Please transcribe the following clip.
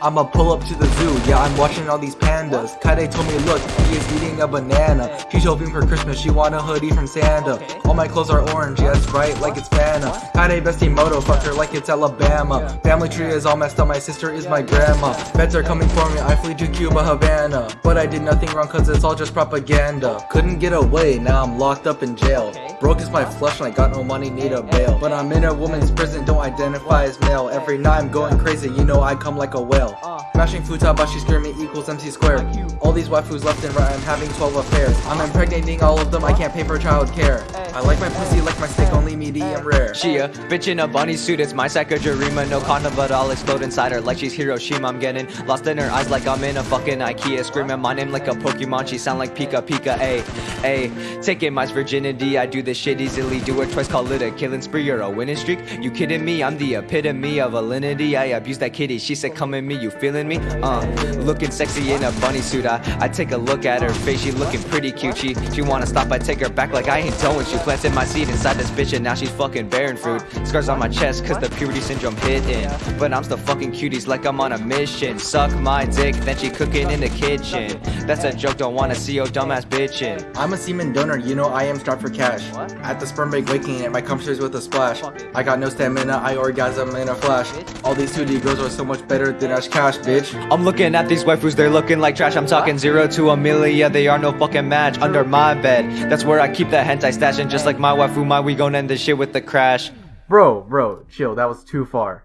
I'ma pull up to the zoo, yeah I'm watching all these pandas. Kaede told me look, he is eating a banana. She's hoping for Christmas, she want a hoodie from Santa. All my clothes are orange, yes right, like it's Fanta. Kaede bestie moto, fuck her like it's Alabama. Family tree is all messed up, my sister is my grandma. Feds are coming for me, I flee to Cuba, Havana. But I did nothing wrong cause it's all just propaganda. Couldn't get away, now I'm locked up in jail. Broke is my flesh and I got no money, need a bail. But I'm in a woman's prison, don't identify as male. Every night I'm going crazy, you know I come like a whale Smashing Futabashi scare me equals MC squared All these waifus left and right, I'm having 12 affairs. I'm impregnating all of them, I can't pay for child care I like my pussy like my steak, only medium rare. She a bitch in a bunny suit, it's my Sakurajima No condom but I'll explode inside her like she's Hiroshima. I'm getting lost in her eyes like I'm in a fucking Ikea. Screaming my name like a Pokemon, she sound like Pika Pika. A, A Taking my virginity, I do this shit easily Do it twice, call it a killing spree or a winning streak. You kidding me? I'm the epitome of alinity I abuse that kitty, she said come at me, you feeling me? Uh, looking sexy in a bunny suit I, I take a look at her face, she looking pretty cute. She, she wanna stop, I take her back like I ain't done with you. Planted my seed inside this bitch and now she's fucking bearing fruit. Scars on my chest cause the puberty syndrome hitting But I'm still fucking cuties like I'm on a mission. Suck my dick, then she cooking in the kitchen. That's a joke, don't wanna see your dumbass bitchin' I'm a semen donor, you know I am strapped for cash. At the sperm bank waking it, my cum shares with a splash. I got no stamina, I orgasm in a flash. All these 2D girls are so much better than Ash Cash, bitch. I'm looking at these waifus, they're looking like trash. I'm talking Talking zero to Amelia, they are no fucking match Under my bed, that's where I keep that hentai stash And just like my waifu, my we gon' end this shit with the crash. Bro, bro, chill, that was too far.